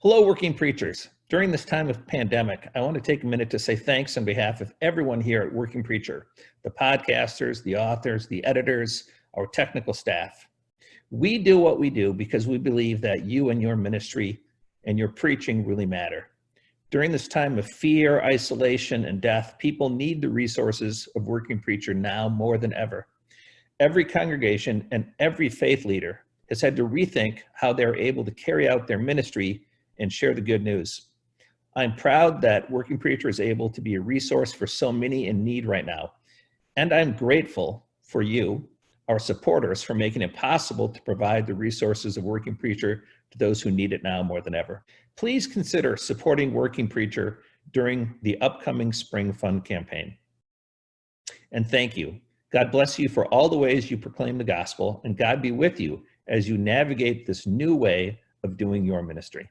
Hello, working preachers. During this time of pandemic, I want to take a minute to say thanks on behalf of everyone here at Working Preacher, the podcasters, the authors, the editors, our technical staff. We do what we do because we believe that you and your ministry and your preaching really matter. During this time of fear, isolation, and death, people need the resources of Working Preacher now more than ever. Every congregation and every faith leader has had to rethink how they're able to carry out their ministry and share the good news. I'm proud that Working Preacher is able to be a resource for so many in need right now. And I'm grateful for you, our supporters, for making it possible to provide the resources of Working Preacher to those who need it now more than ever. Please consider supporting Working Preacher during the upcoming Spring Fund campaign. And thank you. God bless you for all the ways you proclaim the gospel, and God be with you as you navigate this new way of doing your ministry.